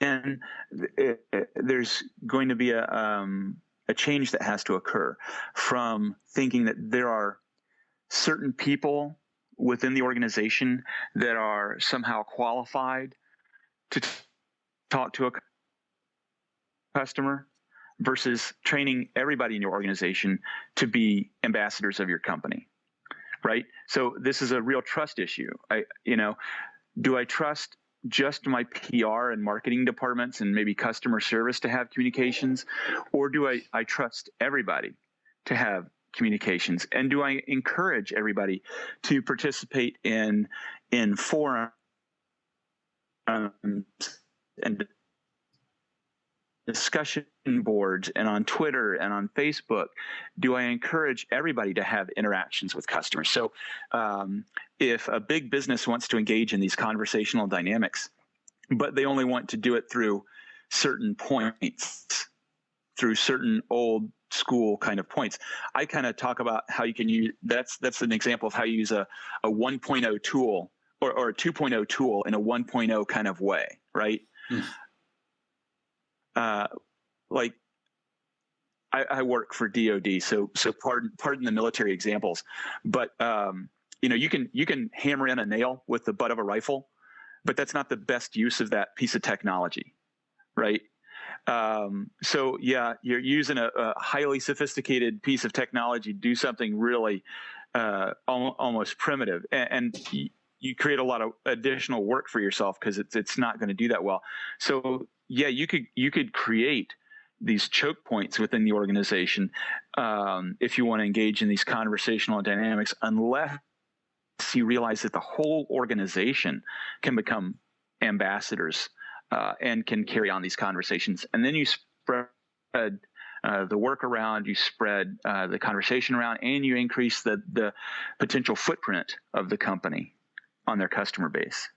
then it, it, there's going to be a, um, a change that has to occur from thinking that there are certain people within the organization that are somehow qualified to talk to a customer versus training everybody in your organization to be ambassadors of your company right? So this is a real trust issue. I you know do i trust just my PR and marketing departments and maybe customer service to have communications, or do I, I trust everybody to have communications? And do I encourage everybody to participate in in forums and discussion boards and on Twitter and on Facebook, do I encourage everybody to have interactions with customers? So, um, if a big business wants to engage in these conversational dynamics, but they only want to do it through certain points, through certain old school kind of points. I kind of talk about how you can use that's that's an example of how you use a, a 1.0 tool or, or a 2.0 tool in a 1.0 kind of way, right? Mm. Uh, like I, I, work for DoD, so so pardon pardon the military examples, but um, you know you can you can hammer in a nail with the butt of a rifle, but that's not the best use of that piece of technology, right? Um, so yeah, you're using a, a, highly sophisticated piece of technology to do something really uh, al- almost primitive, and, and you create a lot of additional work for yourself because it's it's not going to do that well. So yeah, you could you could create these choke points within the organization um, if you want to engage in these conversational dynamics, unless you realize that the whole organization can become ambassadors uh, and can carry on these conversations, and then you spread. Uh, the work around, you spread uh, the conversation around, and you increase the the potential footprint of the company on their customer base.